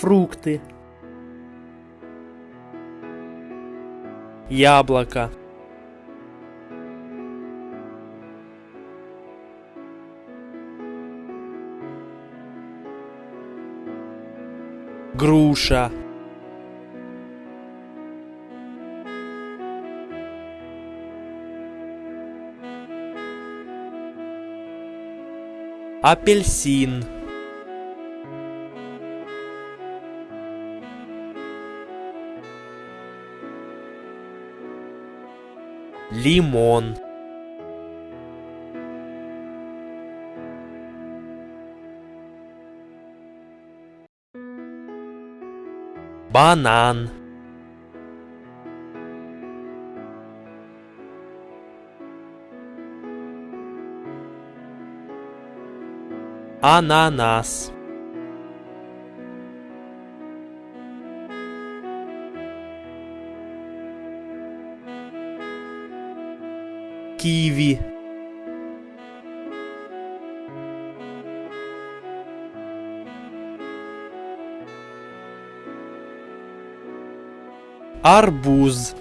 фрукты, яблоко, груша, апельсин, лимон, банан, ананас, киви, арбуз,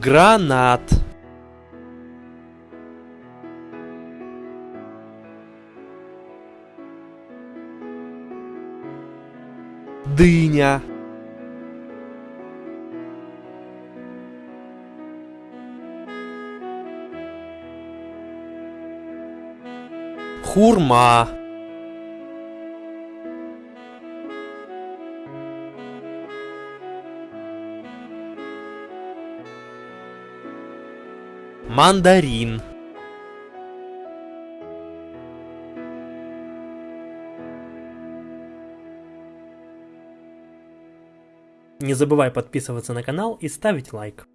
гранат, дыня, хурма, мандарин, Не забывай подписываться на канал и ставить лайк.